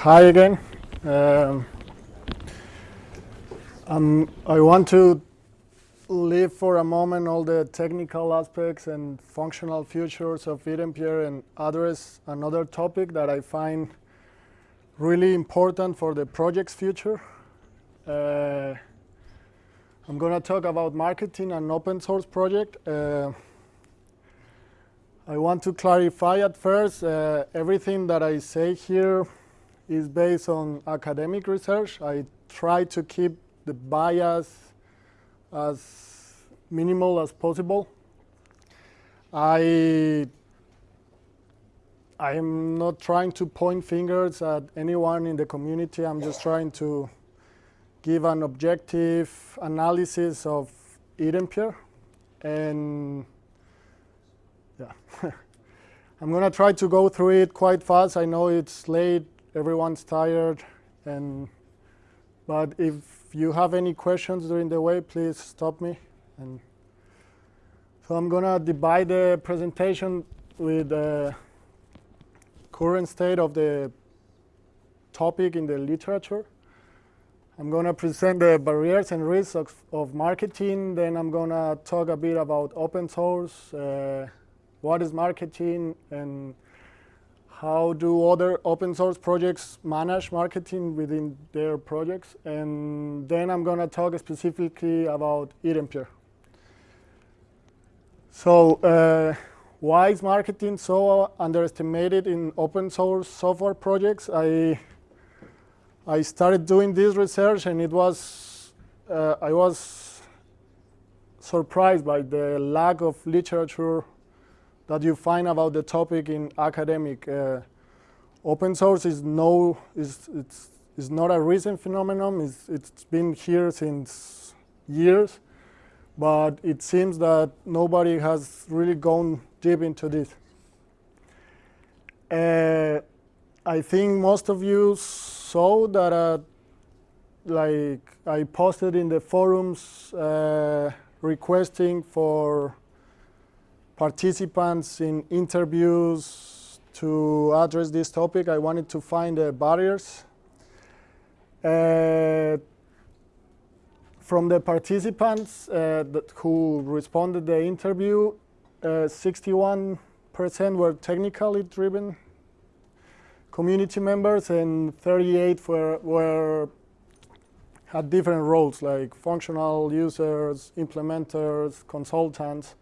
hi again. Um, I want to leave for a moment all the technical aspects and functional features of iDempiere and address another topic that I find really important for the project's future. Uh, I'm going to talk about marketing and open source project. Uh, I want to clarify at first, uh, everything that I say here is based on academic research. I try to keep the bias as minimal as possible. I I am not trying to point fingers at anyone in the community. I'm just trying to give an objective analysis of iDempiere. And yeah, I'm going to try to go through it quite fast. I know it's late, everyone's tired. and But if you have any questions during the way, please stop me. And so I'm going to divide the presentation with the current state of the topic in the literature. I'm going to present the barriers and risks of, of marketing. Then I'm going to talk a bit about open source, uh, what is marketing, and how do other open source projects manage marketing within their projects. And then I'm going to talk specifically about iDempiere. So uh, why is marketing so underestimated in open source software projects? I I started doing this research and it was, uh, I was surprised by the lack of literature that you find about the topic in academic. Uh, open source is no, is, it's, is not a recent phenomenon. It's, it's been here since years, but it seems that nobody has really gone deep into this. Uh, I think most of you saw that uh, like I posted in the forums uh, requesting for participants in interviews to address this topic. I wanted to find the barriers. Uh, from the participants uh, who responded the interview, 61% uh, were technically driven community members and 38 were, were had different roles like functional users, implementers, consultants,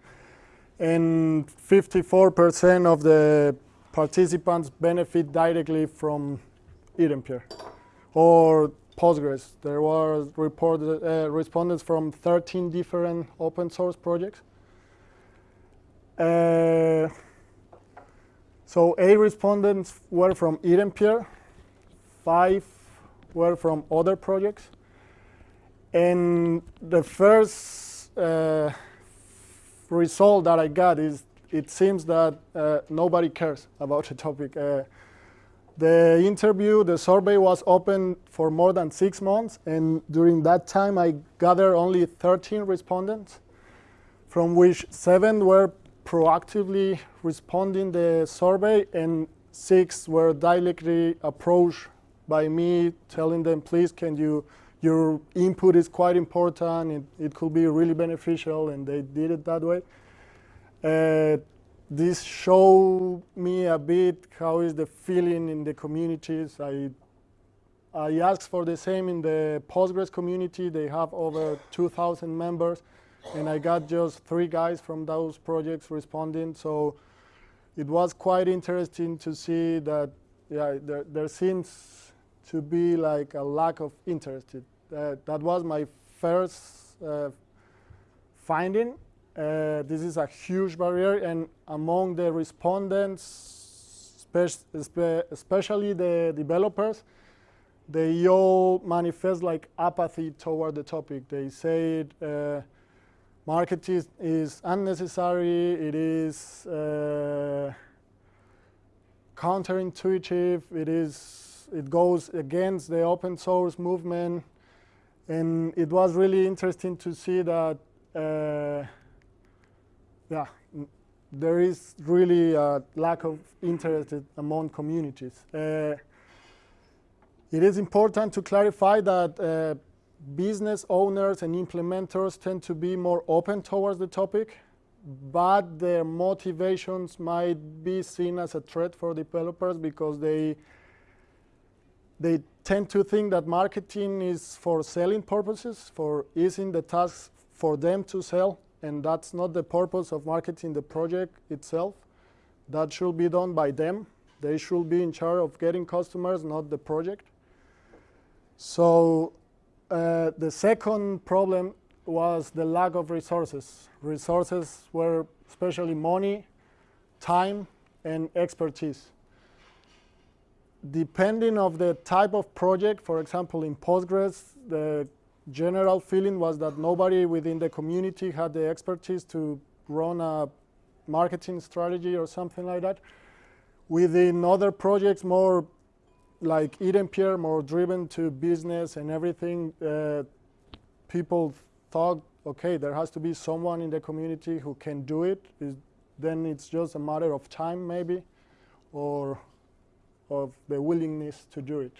and 54% of the participants benefit directly from iDempiere or Postgres. There were reported uh, respondents from 13 different open source projects. Uh, so eight respondents were from iDempiere, five were from other projects. And the first uh, result that I got is it seems that uh, nobody cares about the topic. Uh, the interview, the survey was open for more than six months, and during that time I gathered only 13 respondents, from which seven were proactively responding the survey and six were directly approached by me telling them, please, can you, your input is quite important, it, it could be really beneficial, and they did it that way. Uh, this showed me a bit how is the feeling in the communities. I, I asked for the same in the Postgres community. They have over 2,000 members and I got just three guys from those projects responding. So it was quite interesting to see that yeah, there, there seems to be like a lack of interest. Uh, that was my first uh, finding. Uh, this is a huge barrier, and among the respondents, especially the developers, they all manifest like apathy toward the topic. They say uh, Marketing is unnecessary. It is uh, counterintuitive. It is. It goes against the open source movement, and it was really interesting to see that. Uh, yeah, there is really a lack of interest among communities. Uh, It is important to clarify that uh, business owners and implementers tend to be more open towards the topic, but their motivations might be seen as a threat for developers because they they tend to think that marketing is for selling purposes, for easing the task for them to sell, and that's not the purpose of marketing the project itself. That should be done by them. They should be in charge of getting customers, not the project. So uh, the second problem was the lack of resources. Resources were especially money, time, and expertise. Depending of the type of project, for example, in Postgres, the general feeling was that nobody within the community had the expertise to run a marketing strategy or something like that. Within other projects, more like iDempiere, more driven to business and everything, uh, people thought, okay, there has to be someone in the community who can do it. Is, then it's just a matter of time, maybe, or of the willingness to do it.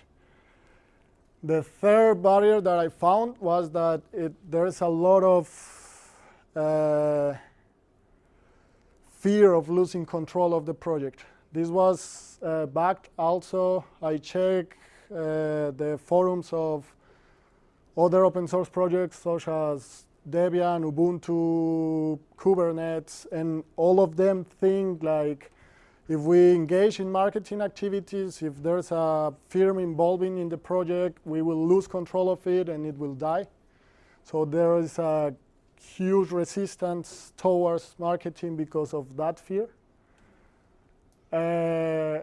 The third barrier that I found was that it, there's a lot of uh, fear of losing control of the project. This was uh, backed also, I checked uh, the forums of other open source projects such as Debian, Ubuntu, Kubernetes, and all of them think like if we engage in marketing activities, if there's a firm involving in the project, we will lose control of it and it will die. So there is a huge resistance towards marketing because of that fear. Uh,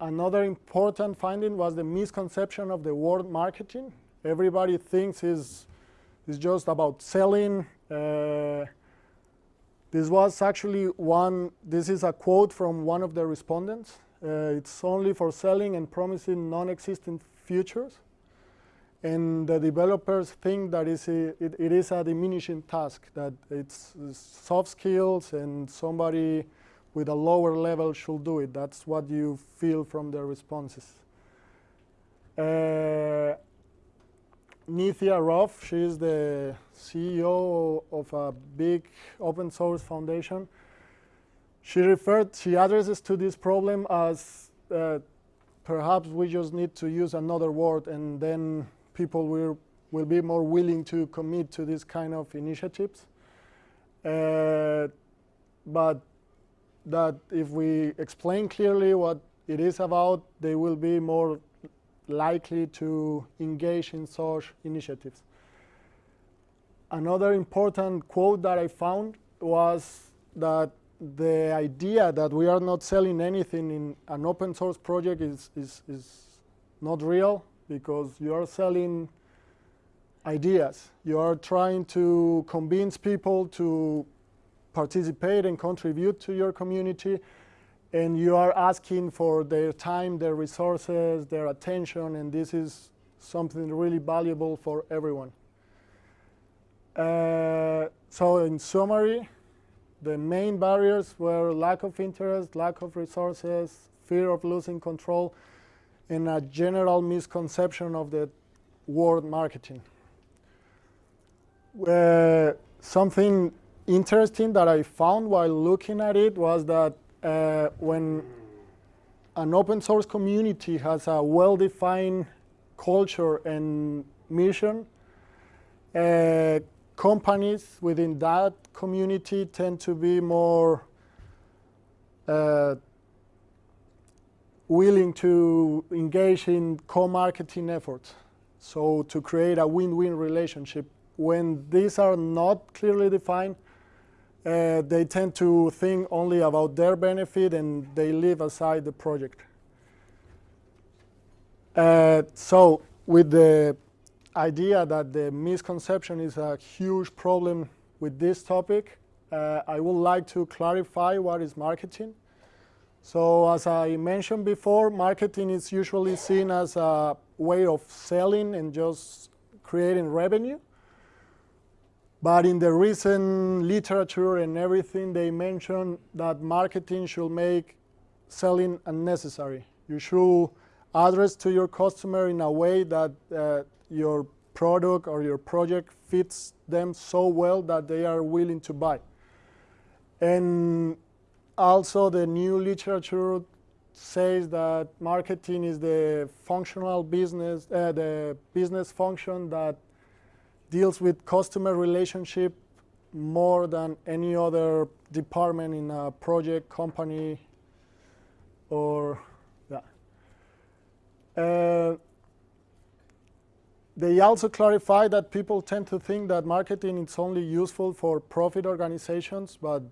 another important finding was the misconception of the word marketing. Everybody thinks is is just about selling. Uh, this was actually one, this is a quote from one of the respondents. Uh, it's only for selling and promising non-existent futures. And the developers think that a, it, it is a diminishing task, that it's soft skills and somebody with a lower level should do it. That's what you feel from the responses. Uh, Nithya Ruff, she is the CEO of a big open source foundation. She referred, she addresses to this problem as uh, perhaps we just need to use another word and then people will, will be more willing to commit to this kind of initiatives. Uh, but that if we explain clearly what it is about, they will be more likely to engage in such initiatives. Another important quote that I found was that the idea that we are not selling anything in an open source project is, is, is not real because you are selling ideas. You are trying to convince people to participate and contribute to your community and you are asking for their time, their resources, their attention, and this is something really valuable for everyone. Uh, so in summary, the main barriers were lack of interest, lack of resources, fear of losing control, and a general misconception of the word marketing. Uh, something interesting that I found while looking at it was that uh, when an open source community has a well-defined culture and mission, uh, companies within that community tend to be more uh, willing to engage in co-marketing efforts. So to create a win-win relationship. When these are not clearly defined, uh, they tend to think only about their benefit and they leave aside the project. Uh, so with the idea that the misconception is a huge problem with this topic, uh, I would like to clarify what is marketing. So as I mentioned before, marketing is usually seen as a way of selling and just creating revenue. But in the recent literature and everything, they mention that marketing should make selling unnecessary. You should address to your customer in a way that uh, your product or your project fits them so well that they are willing to buy. And also the new literature says that marketing is the functional business, uh, the business function that deals with customer relationship more than any other department in a project company or yeah. Uh, they also clarify that people tend to think that marketing is only useful for profit organizations, but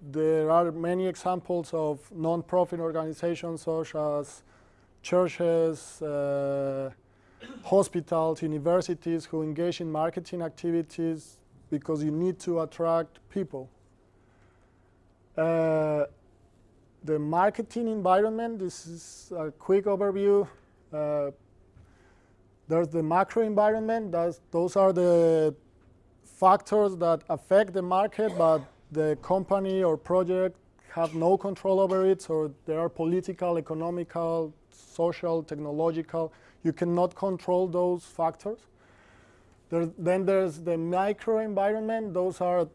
there are many examples of non-profit organizations such as churches, uh, hospitals, universities who engage in marketing activities because you need to attract people. Uh, the marketing environment, this is a quick overview. Uh, there's the macro environment, That's, those are the factors that affect the market, but the company or project have no control over it, so there are political, economical, social, technological. You cannot control those factors. There, then there's the micro environment. Those are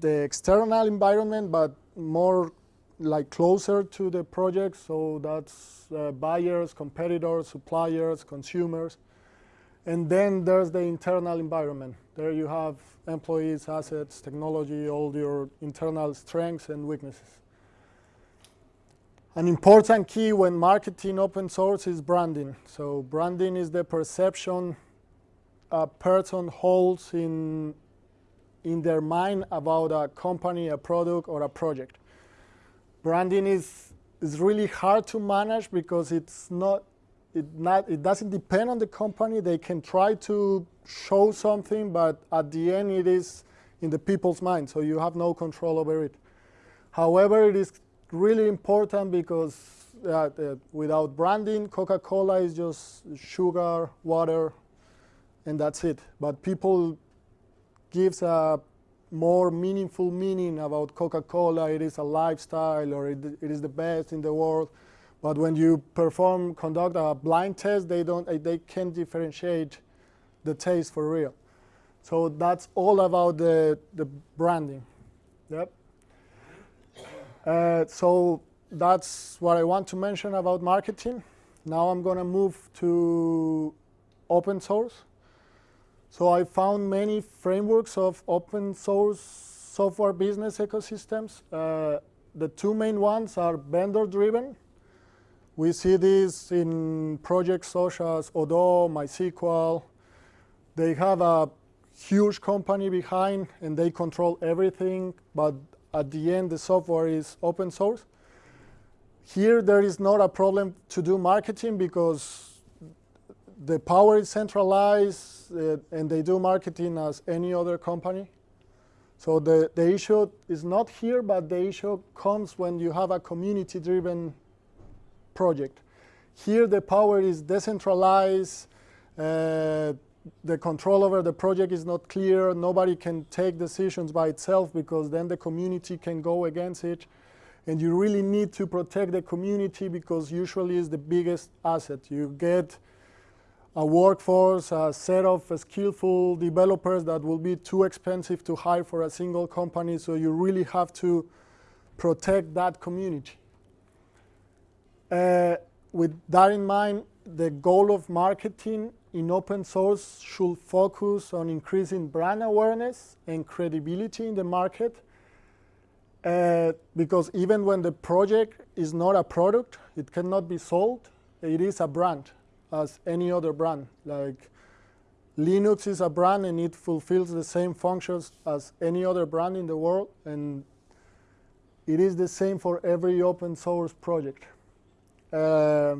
the external environment, but more like closer to the project. So that's uh, buyers, competitors, suppliers, consumers. And then there's the internal environment. There you have employees, assets, technology, all your internal strengths and weaknesses. An important key when marketing open source is branding. So branding is the perception a person holds in, in their mind about a company, a product, or a project. Branding is, is really hard to manage because it's not, it, not, it doesn't depend on the company. They can try to show something, but at the end it is in the people's mind, so you have no control over it. However, it is really important because uh, uh, without branding, Coca-Cola is just sugar, water, and that's it. But people gives a more meaningful meaning about Coca-Cola. It is a lifestyle, or it, it is the best in the world. But when you perform, conduct a blind test, they don't, they can't differentiate the taste for real. So that's all about the, the branding. Yep. Uh, so that's what I want to mention about marketing. Now I'm going to move to open source. So I found many frameworks of open source software business ecosystems. Uh, the two main ones are vendor-driven. We see this in projects such as Odoo, MySQL, they have a huge company behind and they control everything, but at the end the software is open source. Here there is not a problem to do marketing because the power is centralized uh, and they do marketing as any other company. So the, the issue is not here, but the issue comes when you have a community-driven project. Here the power is decentralized, uh, the control over the project is not clear. Nobody can take decisions by itself because then the community can go against it. And you really need to protect the community because usually is the biggest asset. You get a workforce, a set of skillful developers that will be too expensive to hire for a single company. So you really have to protect that community. Uh, with that in mind, the goal of marketing in open source should focus on increasing brand awareness and credibility in the market uh, because even when the project is not a product, it cannot be sold, it is a brand as any other brand. Like Linux is a brand and it fulfills the same functions as any other brand in the world and it is the same for every open source project. Uh,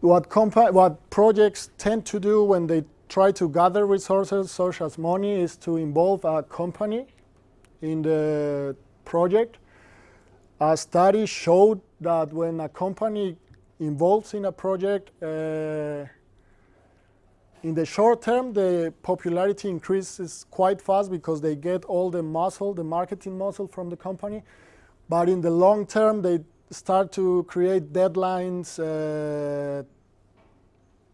what, what projects tend to do when they try to gather resources such as money is to involve a company in the project. A study showed that when a company involves in a project, uh, in the short term, the popularity increases quite fast because they get all the muscle, the marketing muscle from the company. but in the long term, they start to create deadlines. Uh,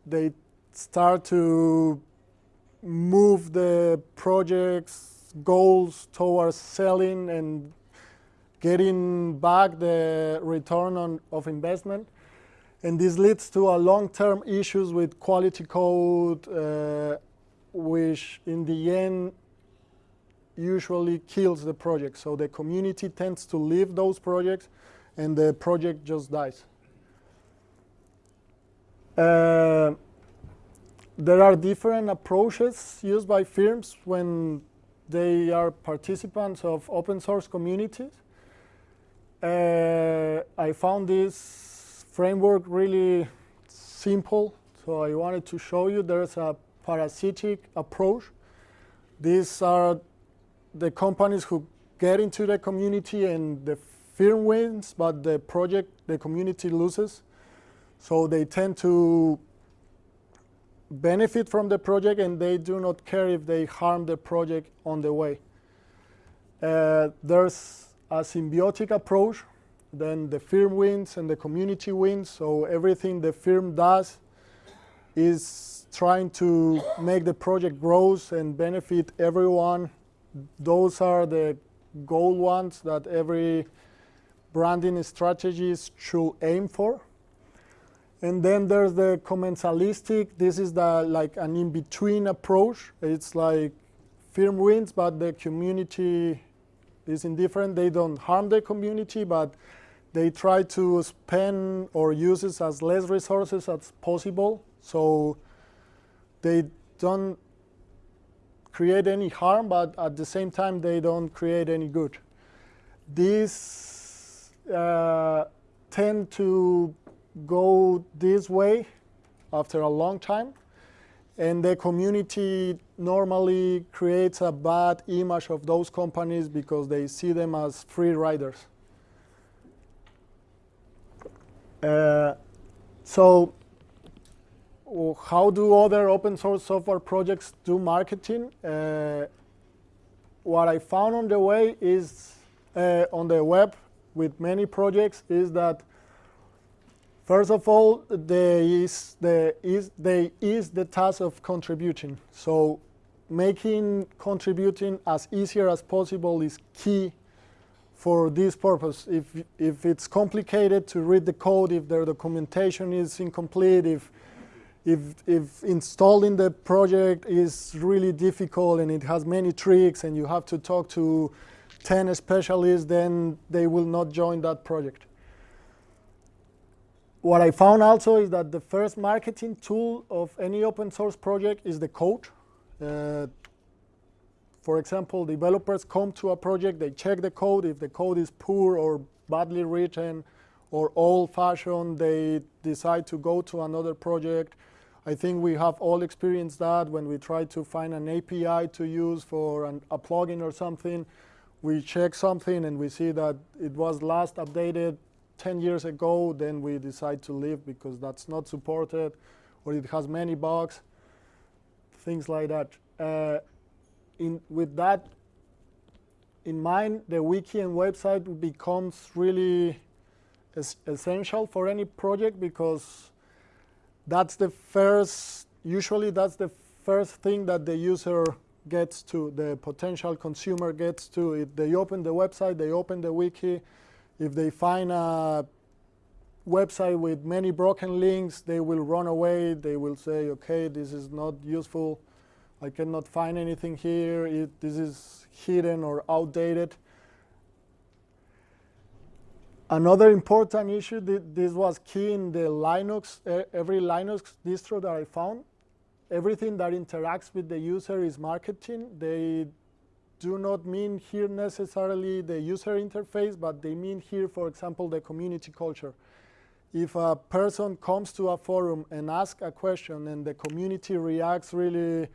they start to move the project's goals towards selling and getting back the return on, of investment. And this leads to a long-term issues with quality code, uh, which in the end usually kills the project. So the community tends to leave those projects and the project just dies. Uh, there are different approaches used by firms when they are participants of open source communities. Uh, I found this framework really simple, so I wanted to show you there's a parasitic approach. These are the companies who get into the community and the firm wins, but the project, the community loses. So they tend to benefit from the project and they do not care if they harm the project on the way. Uh, there's a symbiotic approach, then the firm wins and the community wins, so everything the firm does is trying to make the project grows and benefit everyone. Those are the goal ones that every branding strategies should aim for. And then there's the commensalistic. This is the like an in-between approach. It's like firm wins, but the community is indifferent. They don't harm the community, but they try to spend or use as less resources as possible. So they don't create any harm, but at the same time, they don't create any good. These uh, tend to go this way after a long time. And the community normally creates a bad image of those companies because they see them as free riders. Uh, so how do other open source software projects do marketing? Uh, what I found on the way is, uh, on the web with many projects, is that First of all, there is the, is, there is the task of contributing. So making contributing as easier as possible is key for this purpose. If, if it's complicated to read the code, if the documentation is incomplete, if, if, if installing the project is really difficult and it has many tricks and you have to talk to 10 specialists, then they will not join that project what I found also is that the first marketing tool of any open source project is the code. Uh, for example, developers come to a project, they check the code. If the code is poor or badly written or old-fashioned, they decide to go to another project. I think we have all experienced that when we try to find an API to use for an, a plugin or something. We check something and we see that it was last updated 10 years ago, then we decide to leave because that's not supported or it has many bugs, things like that. Uh, in, with that in mind, the wiki and website becomes really es essential for any project because that's the first, usually that's the first thing that the user gets to, the potential consumer gets to. If they open the website, they open the wiki, if they find a website with many broken links, they will run away. They will say, okay, this is not useful. I cannot find anything here. It, this is hidden or outdated. Another important issue, this was key in the Linux, every Linux distro that I found. Everything that interacts with the user is marketing. They do not mean here necessarily the user interface, but they mean here, for example, the community culture. If a person comes to a forum and asks a question and the community reacts really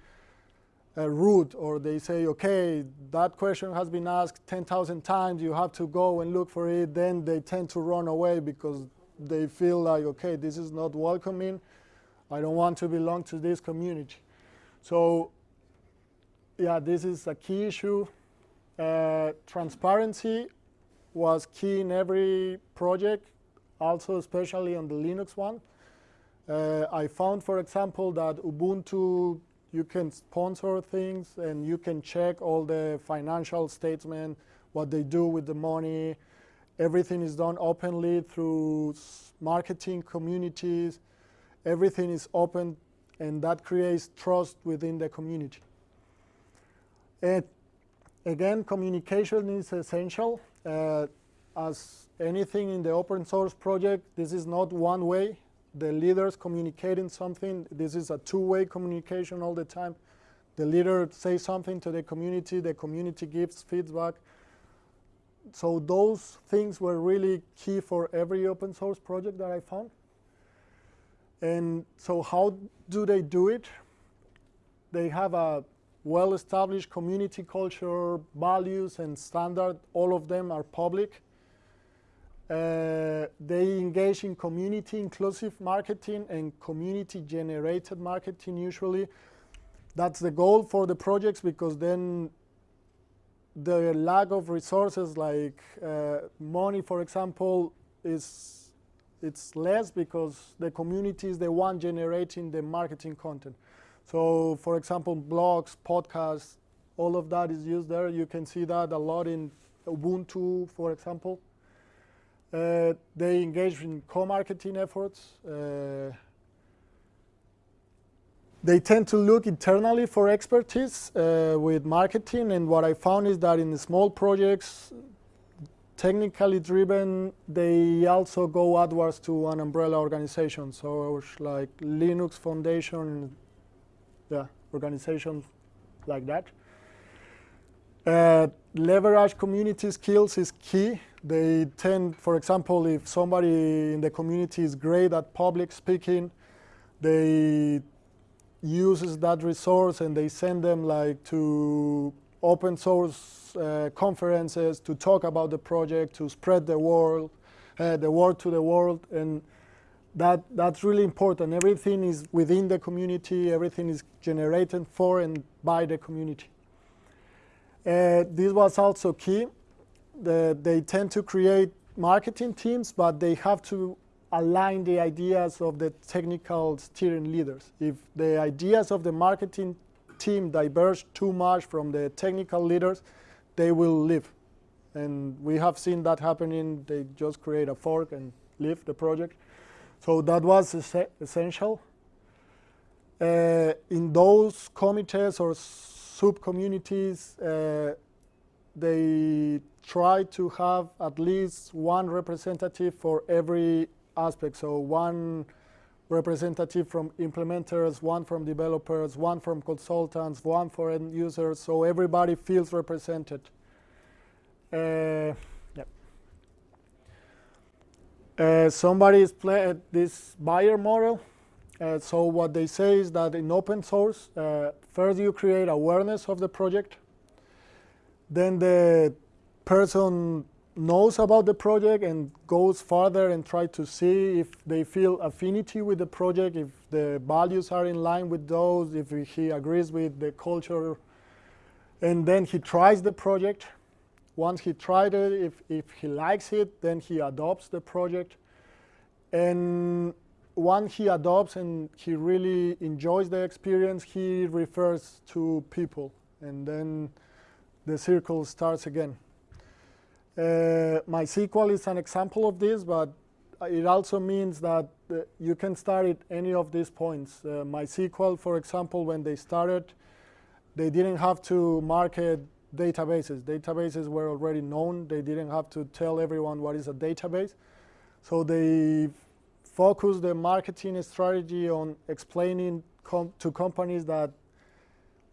uh, rude, or they say, okay, that question has been asked 10,000 times, you have to go and look for it, then they tend to run away because they feel like, okay, this is not welcoming. I don't want to belong to this community. So yeah, this is a key issue. Uh, transparency was key in every project, also especially on the Linux one. Uh, I found, for example, that Ubuntu, you can sponsor things and you can check all the financial statement, what they do with the money. Everything is done openly through marketing communities. Everything is open and that creates trust within the community. And again, communication is essential. Uh, as anything in the open source project, this is not one way. The leaders communicating something, this is a two-way communication all the time. The leader says something to the community, the community gives feedback. So those things were really key for every open source project that I found. And so how do they do it? They have a well-established community culture, values, and standard. All of them are public. Uh, they engage in community inclusive marketing and community generated marketing usually. That's the goal for the projects because then the lack of resources like uh, money, for example, is it's less because the community is the one generating the marketing content. So for example, blogs, podcasts, all of that is used there. You can see that a lot in Ubuntu, for example. Uh, they engage in co-marketing efforts. Uh, they tend to look internally for expertise uh, with marketing, and what I found is that in small projects, technically driven, they also go outwards to an umbrella organization. So like Linux Foundation yeah, organizations like that. Uh, leverage community skills is key. They tend, for example, if somebody in the community is great at public speaking, they uses that resource and they send them like to open source uh, conferences to talk about the project, to spread the word, uh, the word to the world, and that, that's really important. Everything is within the community, everything is generated for and by the community. Uh, this was also key. The, they tend to create marketing teams, but they have to align the ideas of the technical steering leaders. If the ideas of the marketing team diverge too much from the technical leaders, they will leave. And we have seen that happening. They just create a fork and leave the project. So that was essential. Uh, in those committees or sub-communities, uh, they try to have at least one representative for every aspect. So one representative from implementers, one from developers, one from consultants, one for end users, so everybody feels represented. Uh, uh, somebody is playing this buyer model. Uh, so what they say is that in open source, uh, first you create awareness of the project. Then the person knows about the project and goes further and try to see if they feel affinity with the project, if the values are in line with those, if he agrees with the culture. And then he tries the project once he tried it, if, if he likes it, then he adopts the project. And once he adopts and he really enjoys the experience, he refers to people. And then the circle starts again. Uh, MySQL is an example of this, but it also means that uh, you can start at any of these points. Uh, MySQL, for example, when they started, they didn't have to market databases. Databases were already known. They didn't have to tell everyone what is a database. So they focused their marketing strategy on explaining com to companies that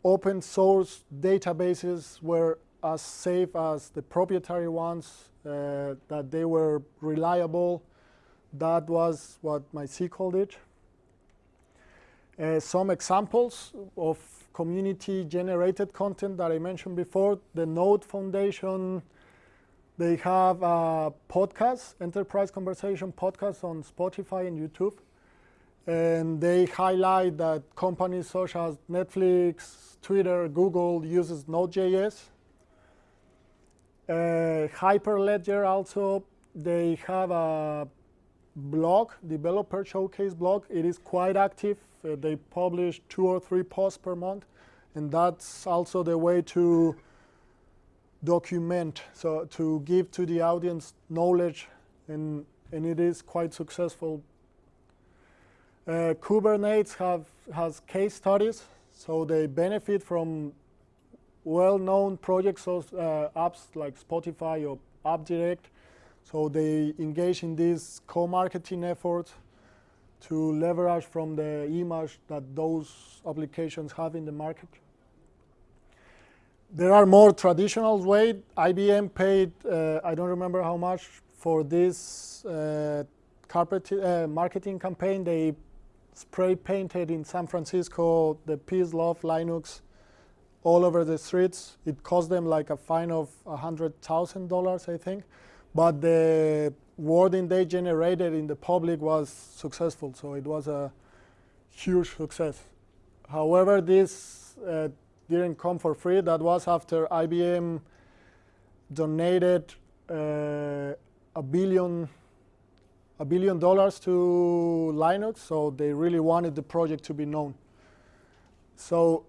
open source databases were as safe as the proprietary ones, uh, that they were reliable. That was what MySQL did. Uh, some examples of community-generated content that I mentioned before. The Node Foundation, they have a podcast, Enterprise Conversation podcast on Spotify and YouTube. And they highlight that companies such as Netflix, Twitter, Google uses Node.js. Uh, Hyperledger also, they have a blog, developer showcase blog. It is quite active. Uh, they publish two or three posts per month. And that's also the way to document, so to give to the audience knowledge, and, and it is quite successful. Uh, Kubernetes have, has case studies, so they benefit from well-known projects, of, uh, apps like Spotify or AppDirect. So they engage in these co-marketing efforts to leverage from the image that those applications have in the market. There are more traditional ways. IBM paid, uh, I don't remember how much, for this uh, carpet, uh, marketing campaign. They spray painted in San Francisco the Peace, Love, Linux all over the streets. It cost them like a fine of $100,000, I think. But the wording they generated in the public was successful, so it was a huge success. However, this uh, didn't come for free. That was after IBM donated uh, a billion a billion dollars to Linux, so they really wanted the project to be known. So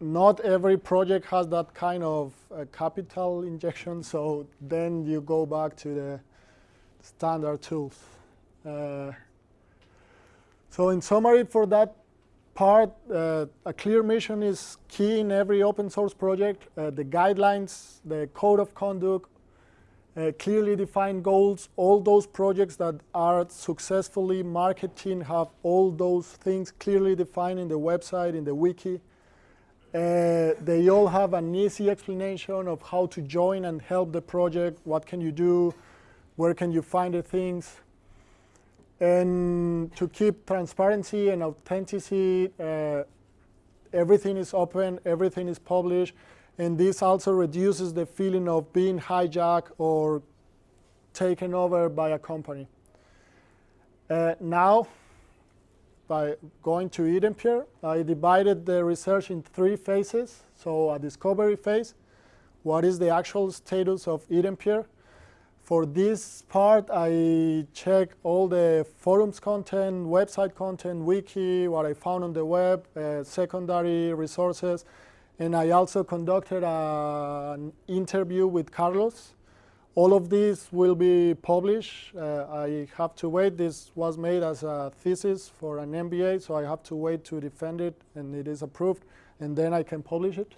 not every project has that kind of uh, capital injection, so then you go back to the standard tools. Uh, so in summary for that part, uh, a clear mission is key in every open source project. Uh, the guidelines, the code of conduct, uh, clearly defined goals, all those projects that are successfully marketing have all those things clearly defined in the website, in the wiki. Uh, they all have an easy explanation of how to join and help the project, what can you do, where can you find the things. And to keep transparency and authenticity, uh, everything is open, everything is published, and this also reduces the feeling of being hijacked or taken over by a company. Uh, now, by going to iDempiere. I divided the research in three phases. So a discovery phase, what is the actual status of iDempiere? For this part, I check all the forums content, website content, wiki, what I found on the web, uh, secondary resources, and I also conducted an interview with Carlos, all of these will be published. Uh, I have to wait. This was made as a thesis for an MBA, so I have to wait to defend it, and it is approved, and then I can publish it.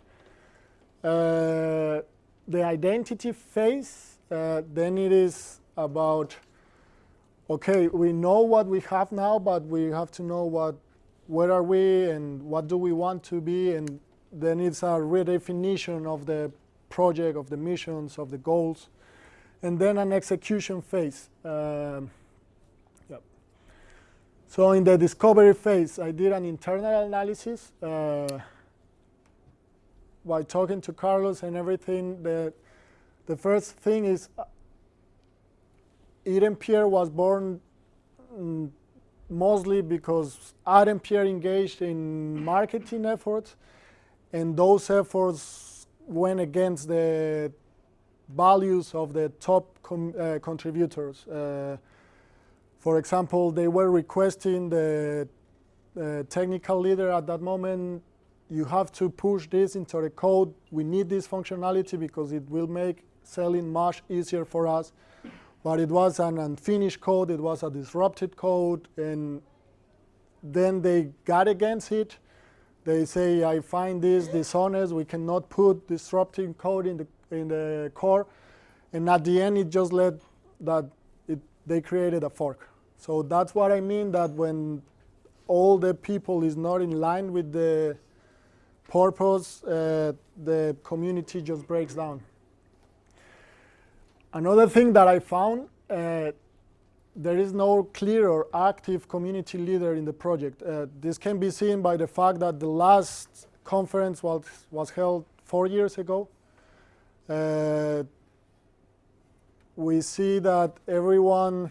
Uh, the identity phase, uh, then it is about, okay, we know what we have now, but we have to know what, where are we and what do we want to be, and then it's a redefinition of the project, of the missions, of the goals and then an execution phase. Um, yep. So in the discovery phase, I did an internal analysis uh, by talking to Carlos and everything. The, the first thing is uh, Pierre was born mm, mostly because ADempiere engaged in marketing efforts, and those efforts went against the values of the top uh, contributors. Uh, for example, they were requesting the uh, technical leader at that moment, you have to push this into the code. We need this functionality because it will make selling much easier for us. But it was an unfinished code, it was a disrupted code, and then they got against it. They say, I find this dishonest, we cannot put disrupting code in the in the core. And at the end, it just led that it, they created a fork. So that's what I mean that when all the people is not in line with the purpose, uh, the community just breaks down. Another thing that I found, uh, there is no clear or active community leader in the project. Uh, this can be seen by the fact that the last conference was, was held four years ago. Uh, we see that everyone,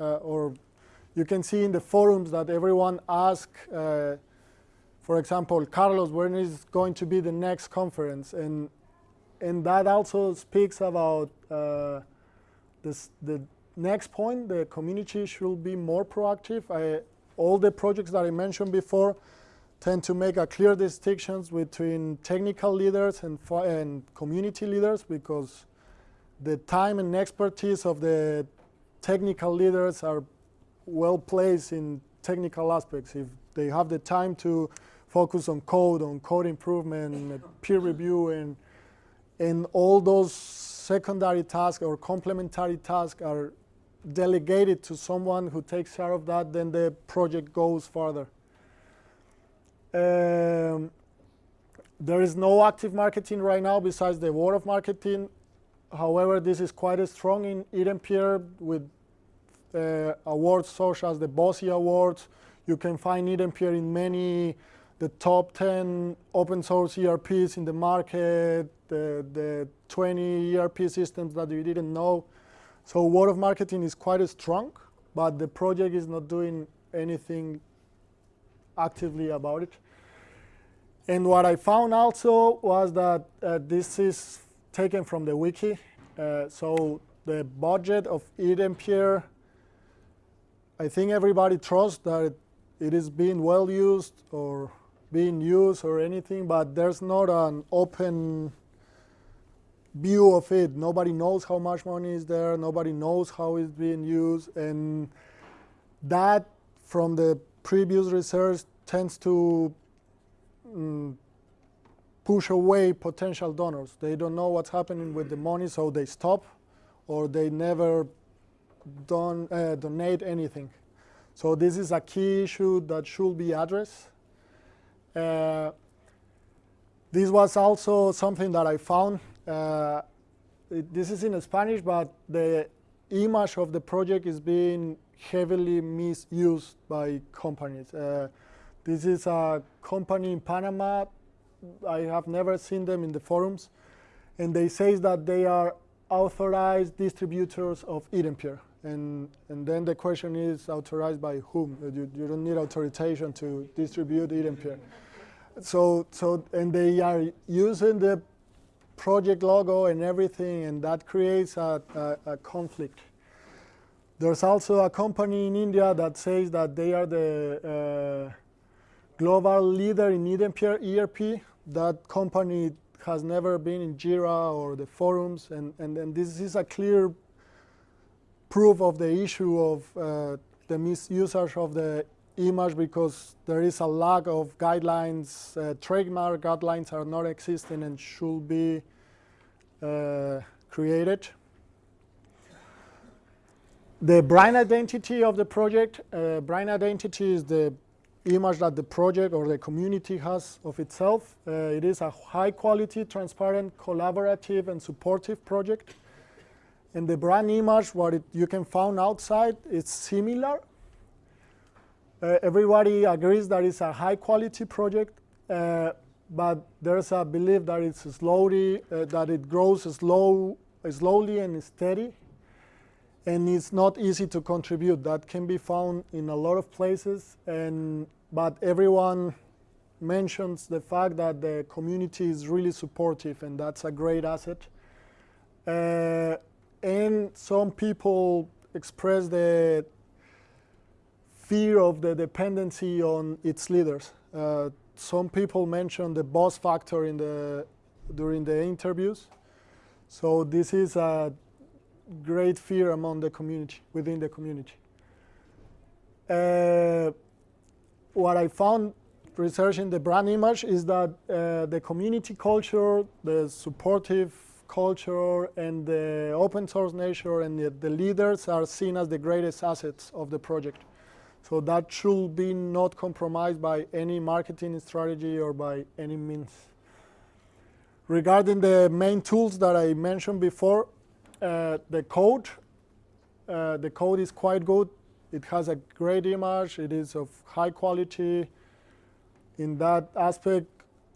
uh, or you can see in the forums that everyone asks, uh, for example, Carlos, when is going to be the next conference? And and that also speaks about uh, this, the next point. The community should be more proactive. I, all the projects that I mentioned before tend to make a clear distinctions between technical leaders and, and community leaders because the time and expertise of the technical leaders are well placed in technical aspects. If they have the time to focus on code, on code improvement, peer review, and, and all those secondary tasks or complementary tasks are delegated to someone who takes care of that, then the project goes further. Um, there is no active marketing right now besides the word of marketing. However, this is quite a strong in iDempiere with uh, awards such as the Bossie Awards. You can find iDempiere in many, the top 10 open source ERPs in the market, the, the 20 ERP systems that you didn't know. So word of marketing is quite strong, but the project is not doing anything actively about it. And what I found also was that uh, this is taken from the wiki. Uh, so the budget of iDempiere I think everybody trusts that it is being well used or being used or anything, but there's not an open view of it. Nobody knows how much money is there. Nobody knows how it's being used. And that, from the previous research, tends to um, push away potential donors. They don't know what's happening with the money, so they stop or they never don't uh, donate anything. So this is a key issue that should be addressed. Uh, this was also something that I found. Uh, it, this is in Spanish, but the image of the project is being heavily misused by companies. Uh, this is a company in Panama. I have never seen them in the forums. And they say that they are authorized distributors of iDempiere. And, and then the question is authorized by whom? You, you don't need authorization to distribute iDempiere. So, so, and they are using the project logo and everything, and that creates a, a, a conflict. There's also a company in India that says that they are the uh, global leader in ERP. That company has never been in Jira or the forums, and, and, and this is a clear proof of the issue of uh, the misusage of the image because there is a lack of guidelines. Uh, trademark guidelines are not existing and should be uh, created. The brand identity of the project, uh, brand identity is the image that the project or the community has of itself. Uh, it is a high quality, transparent, collaborative, and supportive project. And the brand image, what it, you can find outside, it's similar. Uh, everybody agrees that it's a high quality project, uh, but there's a belief that it's slowly, uh, that it grows slow, slowly and steady, and it's not easy to contribute. That can be found in a lot of places, and but everyone mentions the fact that the community is really supportive, and that's a great asset. Uh, and some people express the fear of the dependency on its leaders. Uh, some people mention the bus factor in the, during the interviews. So this is a great fear among the community, within the community. Uh, what I found researching the brand image is that uh, the community culture, the supportive culture and the open source nature and the, the, leaders are seen as the greatest assets of the project. So that should be not compromised by any marketing strategy or by any means. Regarding the main tools that I mentioned before, uh, the code, uh, the code is quite good. It has a great image. It is of high quality. In that aspect,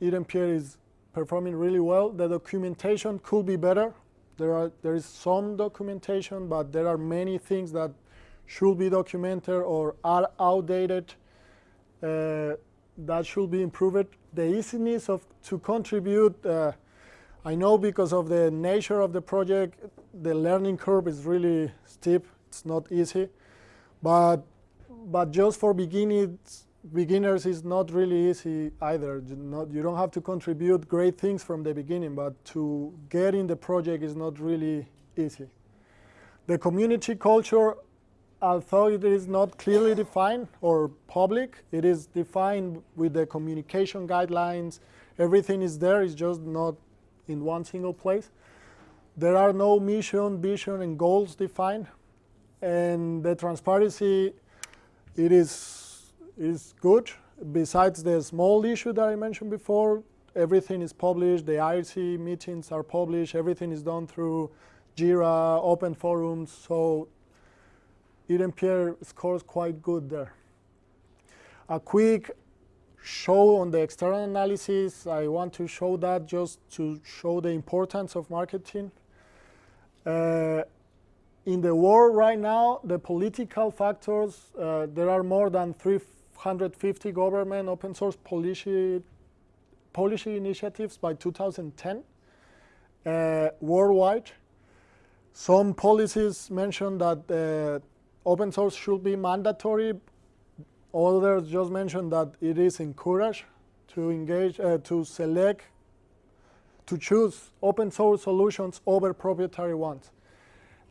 iDempiere is performing really well. The documentation could be better. There, are, there is some documentation, but there are many things that should be documented or are outdated. Uh, that should be improved. The easiness of to contribute, uh, I know because of the nature of the project, the learning curve is really steep. It's not easy, but but just for beginners, beginners is not really easy either. You, not, you don't have to contribute great things from the beginning, but to get in the project is not really easy. The community culture, although it is not clearly defined or public, it is defined with the communication guidelines. Everything is there, it's just not in one single place. There are no mission, vision, and goals defined. And the transparency, it is, is good. Besides the small issue that I mentioned before, everything is published, the IRC meetings are published, everything is done through Jira, open forums, so iDempiere scores quite good there. A quick show on the external analysis, I want to show that just to show the importance of marketing. Uh, in the world right now, the political factors, uh, there are more than 350 government open source policy, policy initiatives by 2010 uh, worldwide. Some policies mention that uh, open source should be mandatory. Others just mention that it is encouraged to engage, uh, to select, to choose open source solutions over proprietary ones.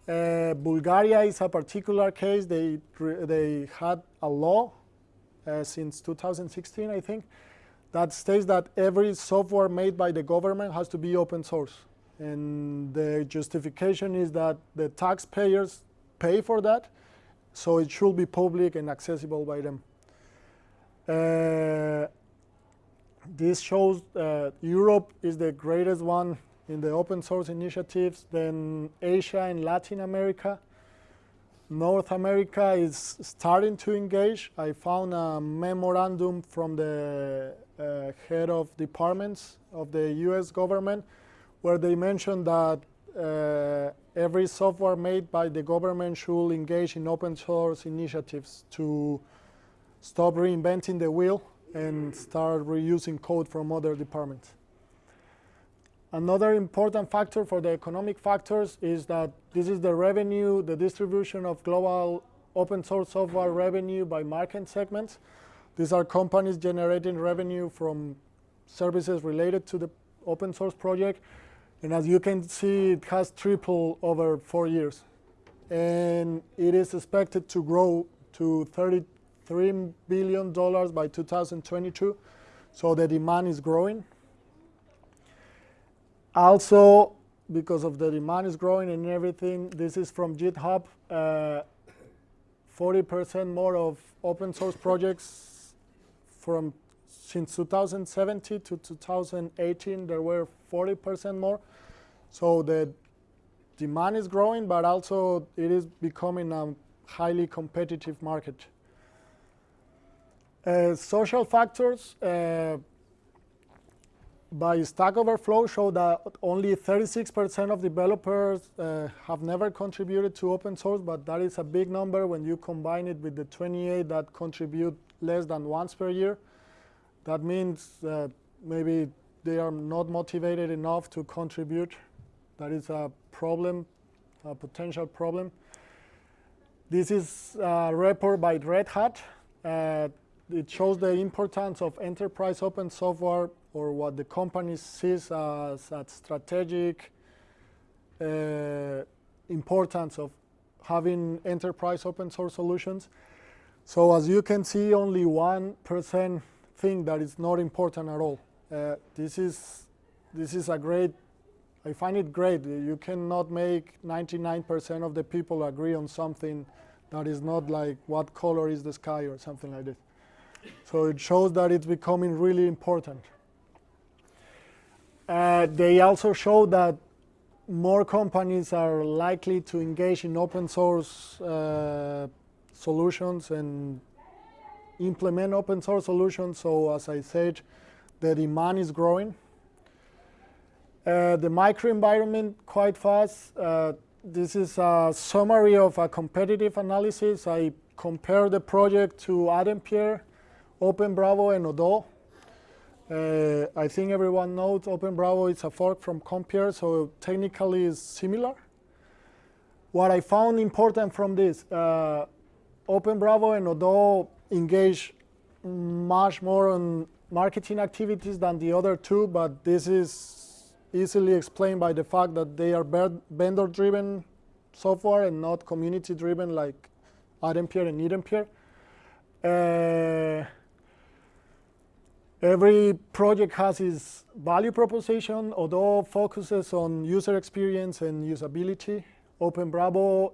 Uh, Bulgaria is a particular case. They, they had a law uh, since 2016, I think, that states that every software made by the government has to be open source. And the justification is that the taxpayers pay for that, so it should be public and accessible by them. Uh, this shows uh, Europe is the greatest one in the open source initiatives, then Asia and Latin America. North America is starting to engage. I found a memorandum from the uh, head of departments of the US government where they mentioned that uh, every software made by the government should engage in open source initiatives to stop reinventing the wheel and start reusing code from other departments. Another important factor for the economic factors is that this is the revenue, the distribution of global open source software revenue by market segments. These are companies generating revenue from services related to the open source project. And as you can see, it has tripled over four years. And it is expected to grow to $33 billion by 2022. So the demand is growing. Also, because of the demand is growing and everything, this is from GitHub. 40% uh, more of open source projects from since 2017 to 2018, there were 40% more. So the demand is growing, but also it is becoming a highly competitive market. Uh, social factors uh, by Stack Overflow show that only 36% of developers uh, have never contributed to open source, but that is a big number when you combine it with the 28 that contribute less than once per year. That means that maybe they are not motivated enough to contribute. That is a problem, a potential problem. This is a report by Red Hat. Uh, it shows the importance of enterprise open software or what the company sees as a strategic uh, importance of having enterprise open source solutions. So as you can see, only 1% think that it's not important at all. Uh, this is this is a great. I find it great. You cannot make 99% of the people agree on something that is not like what color is the sky or something like this. So it shows that it's becoming really important. Uh, they also show that more companies are likely to engage in open source uh, solutions and implement open source solutions. So as I said, the demand is growing. Uh, the microenvironment quite fast. Uh, this is a summary of a competitive analysis. I compare the project to ADempiere, OpenBravo, and Odoo. Uh, I think everyone knows OpenBravo is a fork from Compiere, so technically it's similar. What I found important from this, uh, OpenBravo and Odoo engage much more on marketing activities than the other two, but this is easily explained by the fact that they are vendor-driven software and not community-driven like ADempiere and iDempiere. Uh, every project has its value proposition, Odoo focuses on user experience and usability. OpenBravo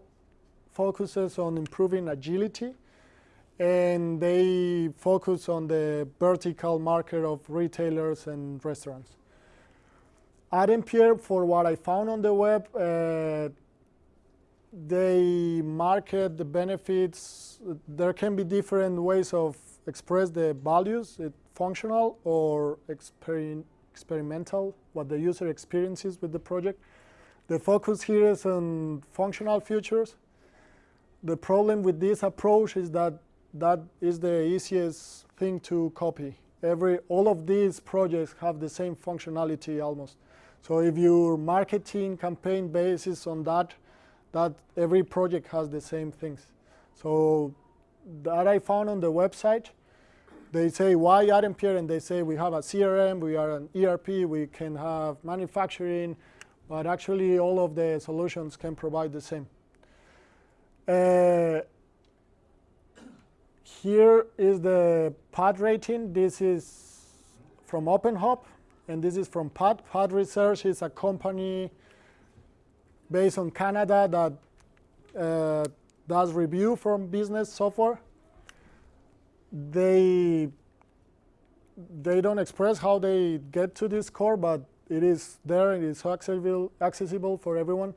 focuses on improving agility, and they focus on the vertical market of retailers and restaurants. iDempiere, for what I found on the web, uh, they market the benefits. There can be different ways of express the values, it functional or exper experimental, what the user experiences with the project. The focus here is on functional features. The problem with this approach is that that is the easiest thing to copy. Every, all of these projects have the same functionality almost. So if your marketing campaign bases on that, that every project has the same things. So that I found on the website, they say why iDempiere and they say we have a CRM, we are an ERP, we can have manufacturing, but actually all of the solutions can provide the same. Uh, here is the PAD rating. This is from OpenHub, and this is from PAD. PAD Research is a company based on Canada that uh, does review from business software. They they don't express how they get to this score, but it is there. And It is accessible accessible for everyone.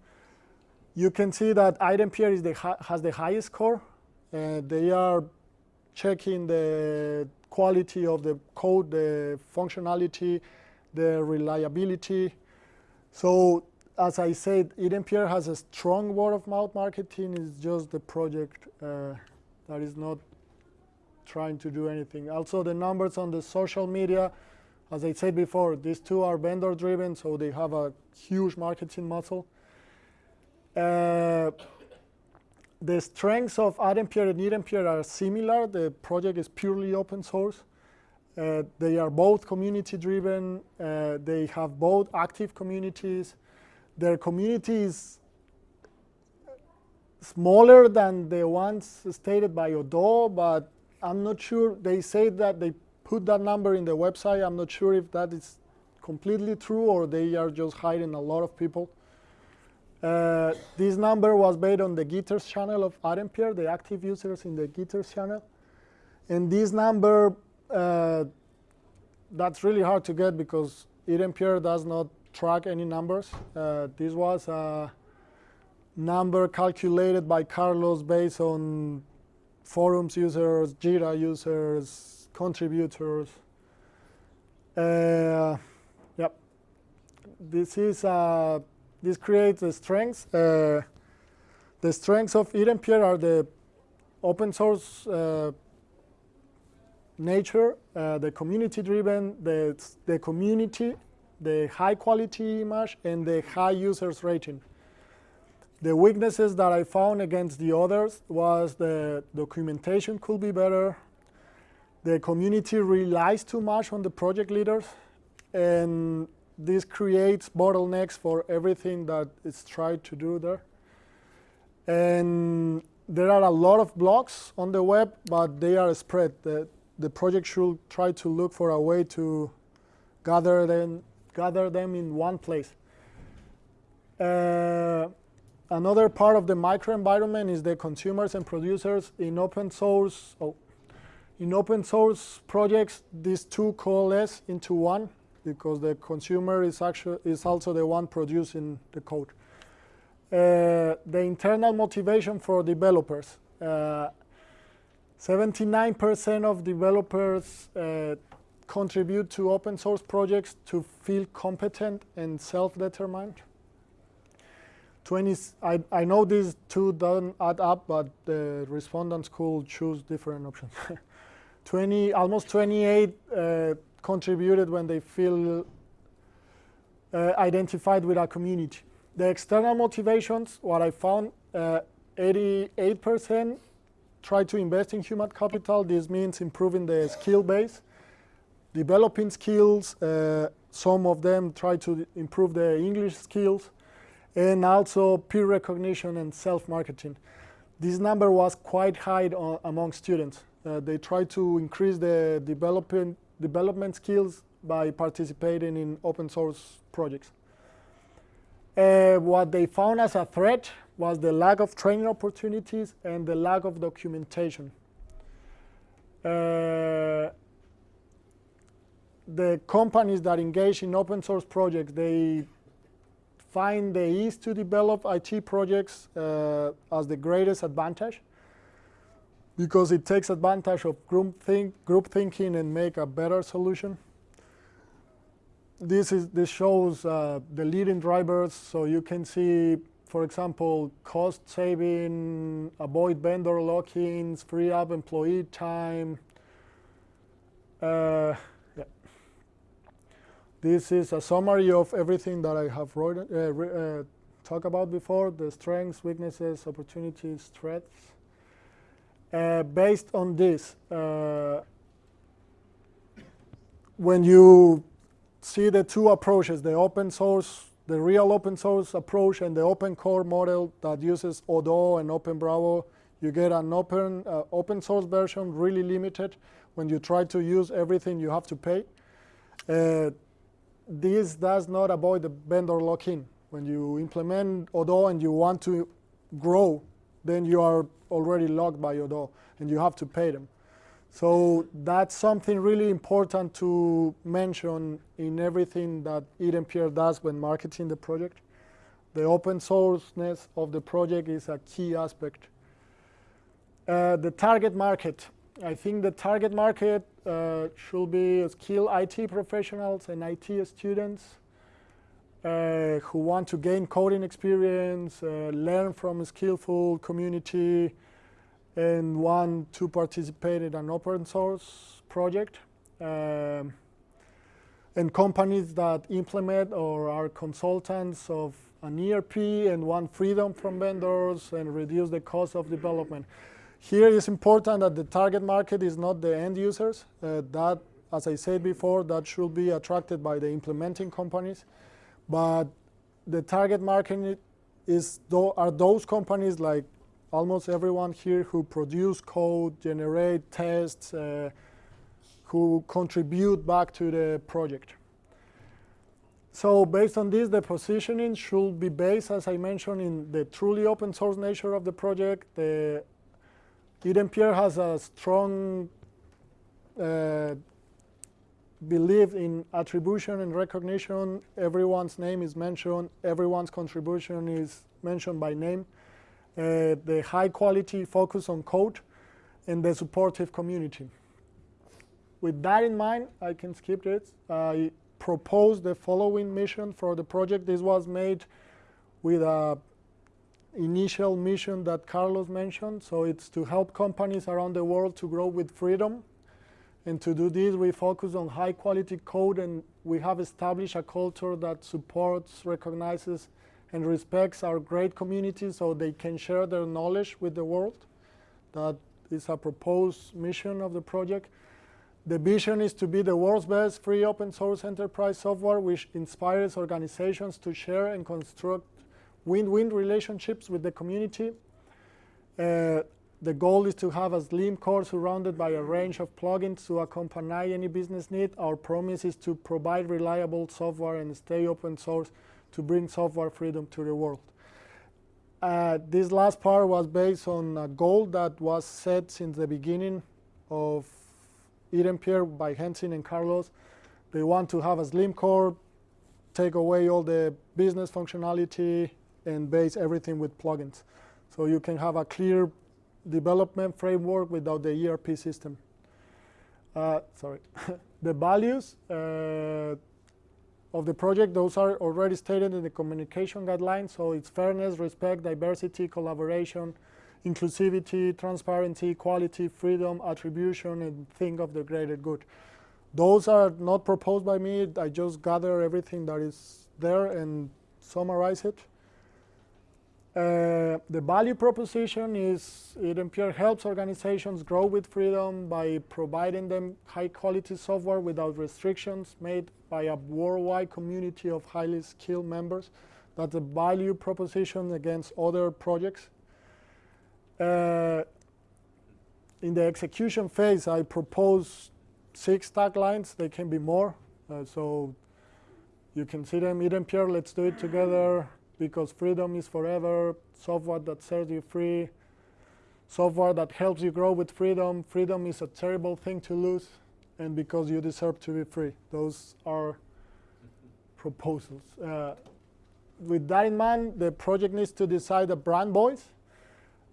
You can see that iDempiere is the has the highest score. Uh, they are checking the quality of the code, the functionality, the reliability. So as I said, iDempiere has a strong word of mouth marketing. It's just the project uh, that is not trying to do anything. Also, the numbers on the social media, as I said before, these two are vendor driven, so they have a huge marketing muscle. Uh, the strengths of iDempiere and ADempiere are similar. The project is purely open source. Uh, they are both community driven. Uh, they have both active communities their community is smaller than the ones stated by Odoo, but I'm not sure. They say that they put that number in the website. I'm not sure if that is completely true or they are just hiding a lot of people. Uh, this number was based on the Gitters channel of iDempiere, the active users in the Gitters channel. And this number, uh, that's really hard to get because iDempiere does not track any numbers. Uh, this was a number calculated by Carlos based on forums users, Jira users, contributors. Uh, yep. This is uh, this creates the strengths. Uh, the strengths of iDempiere are the open source uh, nature, uh, the community driven, the, the community the high quality image and the high users rating. The weaknesses that I found against the others was the documentation could be better, the community relies too much on the project leaders, and this creates bottlenecks for everything that is tried to do there. And there are a lot of blogs on the web, but they are spread. The, the project should try to look for a way to gather them gather them in one place. Uh, another part of the microenvironment is the consumers and producers in open source. Oh, in open source projects, these two coalesce into one because the consumer is actually is also the one producing the code. Uh, the internal motivation for developers. 79% uh, of developers uh, contribute to open source projects to feel competent and self-determined. 20, I, I know these two don't add up, but the respondents could choose different options. 20, almost 28 uh, contributed when they feel uh, identified with our community. The external motivations, what I found, 88% uh, try to invest in human capital. This means improving the skill base, developing skills. Uh, some of them try to improve their English skills, and also peer recognition and self-marketing. This number was quite high on, among students. Uh, they tried to increase the development, development skills by participating in open source projects. Uh, what they found as a threat was the lack of training opportunities and the lack of documentation. Uh, the companies that engage in open source projects, they find the ease to develop IT projects uh, as the greatest advantage because it takes advantage of group, think, group thinking and make a better solution this is this shows uh, the leading drivers. So you can see, for example, cost saving, avoid vendor lock-ins, free up employee time. Uh. This is a summary of everything that I have wrote, uh, uh, talked about before, the strengths, weaknesses, opportunities, threats. Uh, based on this, uh, when you see the two approaches, the open source, the real open source approach and the open core model that uses Odoo and OpenBravo. You get an open, uh, open source version, really limited. When you try to use everything, you have to pay. Uh, this does not avoid the vendor lock-in. When you implement Odoo and you want to grow, then you are already locked by Odoo, and you have to pay them. So that's something really important to mention in everything that iDempiere does when marketing the project. The open sourceness of the project is a key aspect. Uh, the target market. I think the target market uh, should be skilled IT professionals and IT students uh, who want to gain coding experience, uh, learn from a skillful community, and want to participate in an open source project. Um, and companies that implement or are consultants of an ERP and want freedom from vendors and reduce the cost of development. Here it's important that the target market is not the end users. Uh, that, as I said before, that should be attracted by the implementing companies. But the target market is are those companies like almost everyone here who produce code, generate tests, uh, who contribute back to the project. So based on this, the positioning should be based, as I mentioned, in the truly open source nature of the project. The iDempiere has a strong uh, belief in attribution and recognition. Everyone's name is mentioned. Everyone's contribution is mentioned by name. Uh, the high quality focus on code, and the supportive community. With that in mind, I can skip it. I propose the following mission for the project. This was made with a initial mission that Carlos mentioned. So it's to help companies around the world to grow with freedom. And to do this, we focus on high quality code and we have established a culture that supports, recognizes, and respects our great community so they can share their knowledge with the world. That is a proposed mission of the project. The vision is to be the world's best free open source enterprise software which inspires organizations to share and construct win-win relationships with the community. Uh, the goal is to have a slim core surrounded by a range of plugins to accompany any business need. Our promise is to provide reliable software and stay open source to bring software freedom to the world. Uh, this last part was based on a goal that was set since the beginning of iDempiere by Heng Sin and Carlos. They want to have a slim core, take away all the business functionality, and base everything with plugins. So you can have a clear development framework without the ERP system. Uh, sorry. the values, uh, of the project, those are already stated in the communication guidelines. So it's fairness, respect, diversity, collaboration, inclusivity, transparency, quality, freedom, attribution, and think of the greater good. those are not proposed by me. I just gather everything that is there and summarize it. Uh, the value proposition is iDempiere helps organizations grow with freedom by providing them high quality software without restrictions made by a worldwide community of highly skilled members. That's a value proposition against other projects. Uh, in the execution phase, I propose six taglines. They can be more. Uh, so you can see them, iDempiere, let's do it together because freedom is forever, software that serves you free, software that helps you grow with freedom. Freedom is a terrible thing to lose, and because you deserve to be free. Those are proposals. Uh, with that in mind, the project needs to decide a brand voice.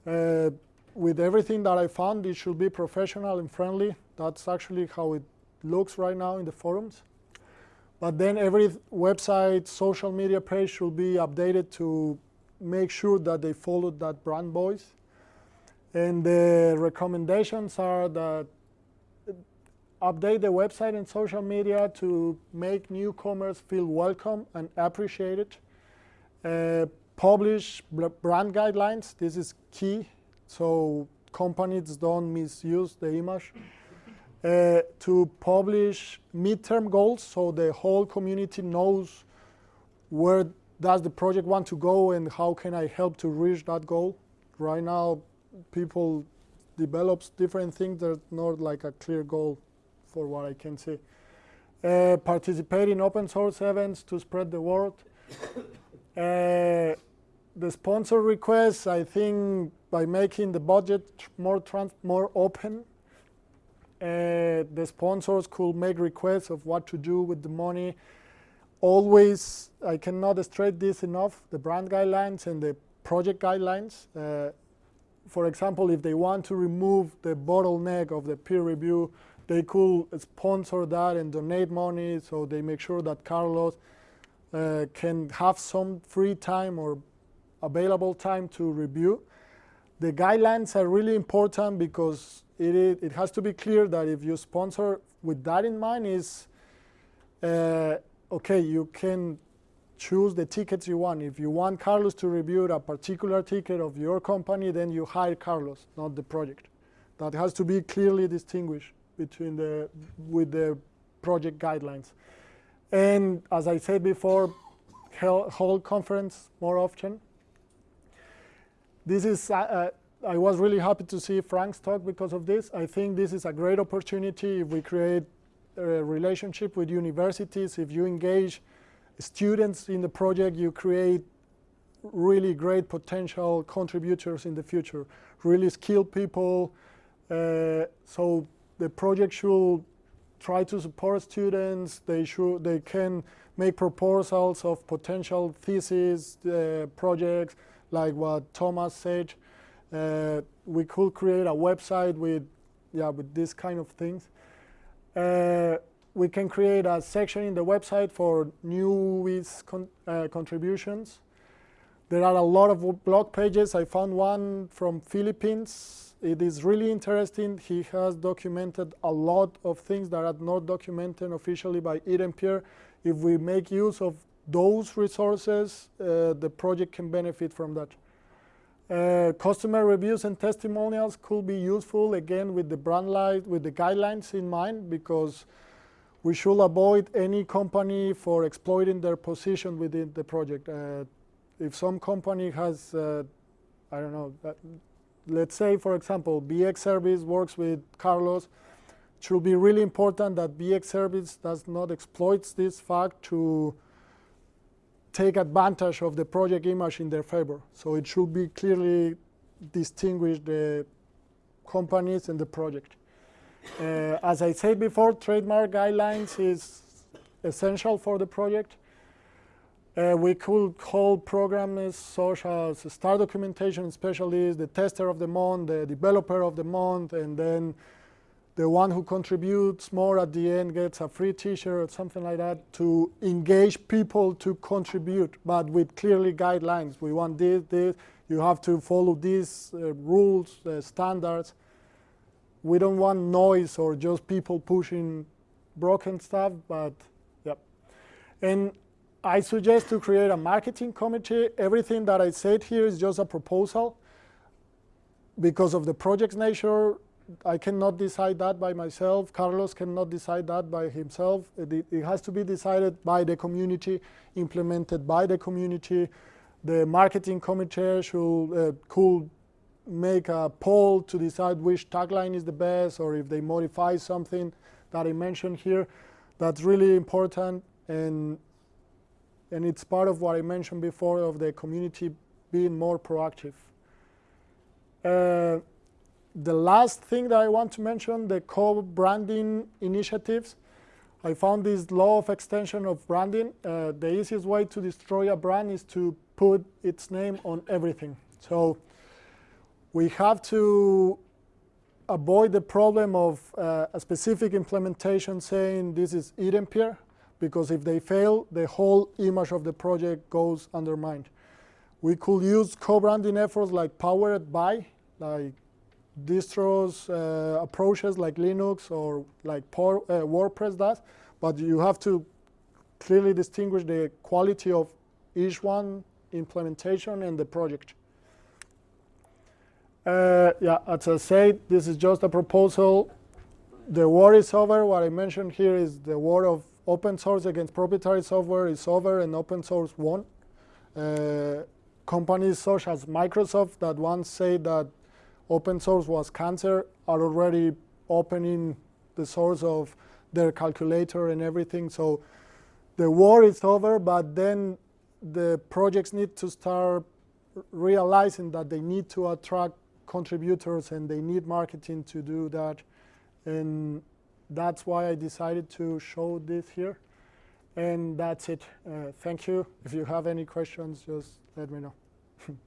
Uh, with everything that I found, it should be professional and friendly. That's actually how it looks right now in the forums. But then every website, social media page should be updated to make sure that they follow that brand voice. And the recommendations are that update the website and social media to make newcomers feel welcome and appreciated. Uh, publish brand guidelines. This is key, so companies don't misuse the image. Uh, to publish midterm goals so the whole community knows where does the project want to go and how can I help to reach that goal. Right now, people develops different things. There's not like a clear goal for what I can see. Uh, participate in open source events to spread the word. uh, the sponsor requests, I think by making the budget more, more open, uh, the sponsors could make requests of what to do with the money. Always, I cannot stress this enough, the brand guidelines and the project guidelines. Uh, for example, if they want to remove the bottleneck of the peer review, they could sponsor that and donate money so they make sure that Carlos uh, can have some free time or available time to review. The guidelines are really important because it, has to be clear that if you sponsor with that in mind is, uh, okay, you can choose the tickets you want. If you want Carlos to review a particular ticket of your company, then you hire Carlos, not the project. That has to be clearly distinguished between the, with the project guidelines. And as I said before, hold conference more often. This is uh, uh I was really happy to see Frank's talk because of this. I think this is a great opportunity if we create a relationship with universities, if you engage students in the project, you create really great potential contributors in the future, really skilled people. Uh, so the project should try to support students. They should they can make proposals of potential thesis uh, projects, like what Thomas said. Uh, we could create a website with, yeah, with this kind of things. Uh, we can create a section in the website for new con uh, contributions. There are a lot of blog pages. I found one from Philippines. It is really interesting. He has documented a lot of things that are not documented officially by iDempiere. If we make use of those resources, uh, the project can benefit from that. Uh, customer reviews and testimonials could be useful again with the brand light, with the guidelines in mind because we should avoid any company for exploiting their position within the project. Uh, if some company has, uh, I don't know, uh, let's say for example, BX Service works with Carlos, it should be really important that BX Service does not exploit this fact to take advantage of the project image in their favor. So it should be clearly distinguish the companies and the project. Uh, as I said before, trademark guidelines is essential for the project. Uh, we could call programmers such as star documentation specialist, the tester of the month, the developer of the month, and then the one who contributes more at the end gets a free t-shirt or something like that to engage people to contribute, but with clearly guidelines. We want this, this, you have to follow these uh, rules, uh, standards. We don't want noise or just people pushing broken stuff, but yep. And I suggest to create a marketing committee. Everything that I said here is just a proposal. Because of the project's nature, I cannot decide that by myself. Carlos cannot decide that by himself. It, it, has to be decided by the community, implemented by the community. The marketing committee should uh, could make a poll to decide which tagline is the best, or if they modify something that I mentioned here. That's really important, and and it's part of what I mentioned before of the community being more proactive. Uh, the last thing that I want to mention, the co-branding initiatives. I found this law of extension of branding. Uh, the easiest way to destroy a brand is to put its name on everything. So we have to avoid the problem of uh, a specific implementation saying this is iDempiere, because if they fail, the whole image of the project goes undermined. We could use co-branding efforts like powered by, like distros uh, approaches like Linux or like uh, WordPress does, but you have to clearly distinguish the quality of each one implementation and the project. Uh, yeah, as I said, this is just a proposal. The war is over. What I mentioned here is the war of open source against proprietary software is over and open source won. Uh, companies such as Microsoft that once said that open source was cancer are already opening the source of their calculator and everything. So the war is over, but then the projects need to start realizing that they need to attract contributors and they need marketing to do that. And that's why I decided to show this here. And that's it. Uh, thank you. If you have any questions, just let me know.